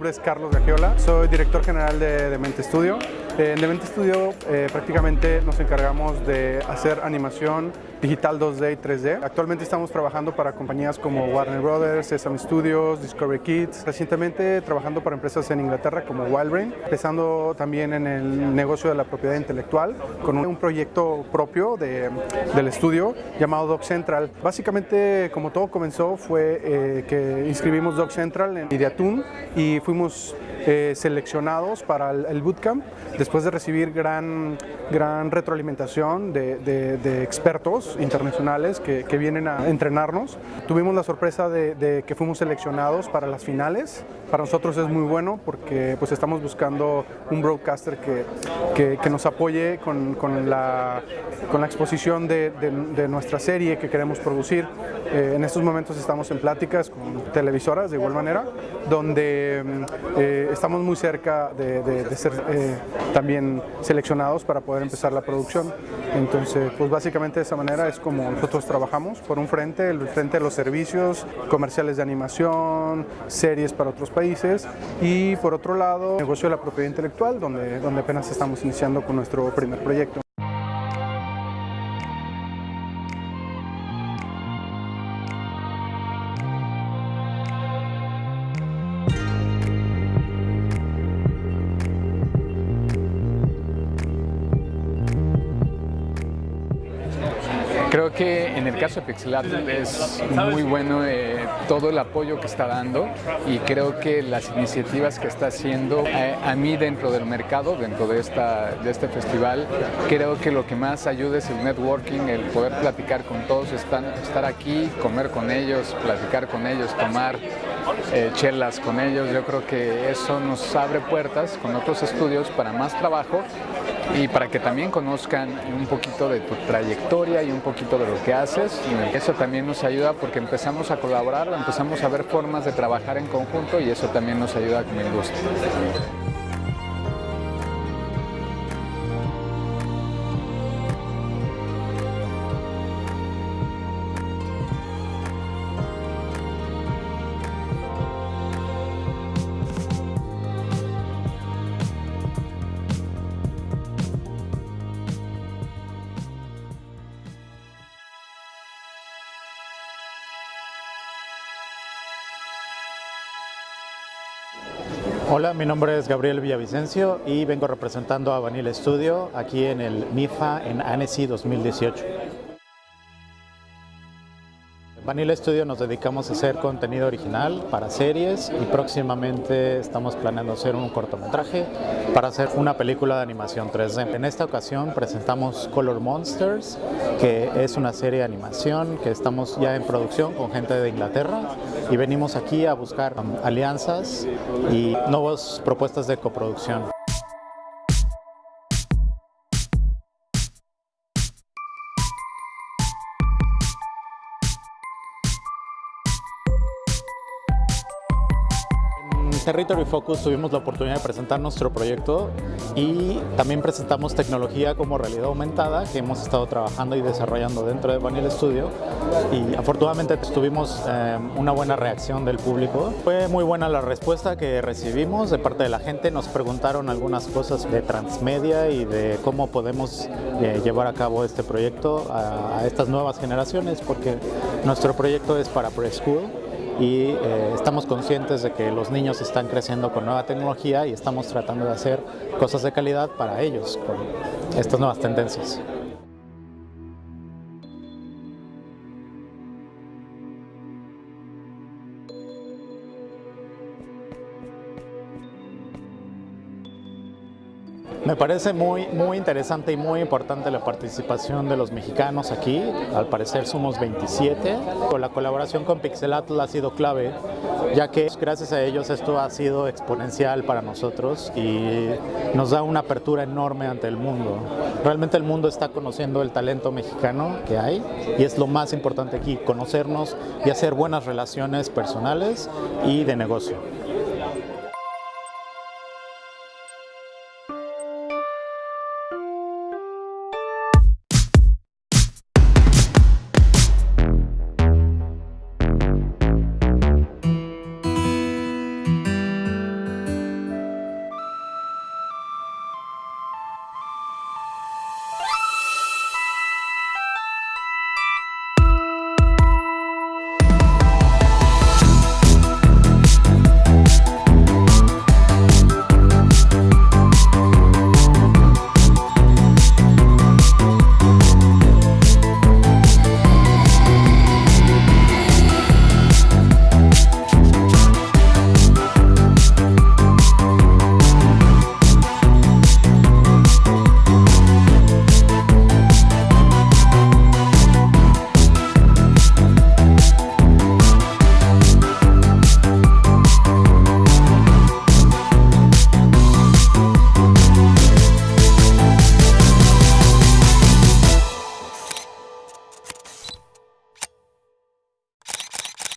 nombre es Carlos Gagiola, soy director general de Demente Studio. En Demente Studio eh, prácticamente nos encargamos de hacer animación digital 2D y 3D. Actualmente estamos trabajando para compañías como Warner Brothers, Sesame Studios, Discovery Kids. Recientemente trabajando para empresas en Inglaterra como Wildbrain, empezando también en el negocio de la propiedad intelectual con un, proyecto propio de, del estudio llamado Doc Central. Básicamente como todo comenzó fue eh, que inscribimos Doc Central en Ideatun y fuimos eh, seleccionados para el, bootcamp de recibir gran, gran retroalimentación de, expertos internacionales que, que, vienen a entrenarnos. Tuvimos la sorpresa de, que fuimos seleccionados para las finales. Para nosotros es muy bueno porque pues, estamos buscando un broadcaster que, que nos apoye con, con, la, con la exposición de, nuestra serie que queremos producir. Eh, en estos momentos estamos en pláticas con televisoras de igual manera, donde eh, estamos muy cerca de, ser eh, también seleccionados para poder empezar la producción. Entonces, pues básicamente de esa manera es como nosotros trabajamos. Por un frente, el frente de los servicios, comerciales de animación, series para otros países y por otro lado, negocio de la propiedad intelectual, donde, donde apenas estamos iniciando con nuestro primer proyecto. Creo que en el caso de Pixelatl es muy bueno eh, todo el apoyo que está dando y creo que las iniciativas que está haciendo eh, a mí dentro del mercado, dentro de, esta, de este festival, creo que lo que más ayuda es el networking, el poder platicar con todos, estar, estar aquí, comer con ellos, platicar con ellos, tomar eh, chelas con ellos. Yo creo que eso nos abre puertas con otros estudios para más trabajo y para que también conozcan un poquito de tu trayectoria y un poquito de lo que haces y eso también nos ayuda porque empezamos a colaborar, empezamos a ver formas de trabajar en conjunto y eso también nos ayuda como industria. Hola, mi nombre es Gabriel Villavicencio y vengo representando a Vanilla Studio aquí en el MIFA en Annecy 2018. Vanilla Studio nos dedicamos a hacer contenido original para series y próximamente estamos planeando hacer un cortometraje para hacer una película de animación 3D. En esta ocasión presentamos Color Monsters, que es una serie de animación que estamos ya en producción con gente de Inglaterra y venimos aquí a buscar alianzas y nuevas propuestas de coproducción. Territory Focus tuvimos la oportunidad de presentar nuestro proyecto y también presentamos tecnología como realidad aumentada que hemos estado trabajando y desarrollando dentro de Vanilla Studio. Y afortunadamente tuvimos eh, una buena reacción del público. Fue muy buena la respuesta que recibimos de parte de la gente, nos preguntaron algunas cosas de transmedia y de cómo podemos eh, llevar a cabo este proyecto a, a estas nuevas generaciones porque nuestro proyecto es para preschool y eh, estamos conscientes de que los niños están creciendo con nueva tecnología y estamos tratando de hacer cosas de calidad para ellos con estas nuevas tendencias. Me parece muy, muy interesante y muy importante la participación de los mexicanos aquí. Al parecer somos 27. La colaboración con Pixelatl ha sido clave, ya que gracias a ellos esto ha sido exponencial para nosotros y nos da una apertura enorme ante el mundo. Realmente el mundo está conociendo el talento mexicano que hay y es lo más importante aquí, conocernos y hacer buenas relaciones personales y de negocio.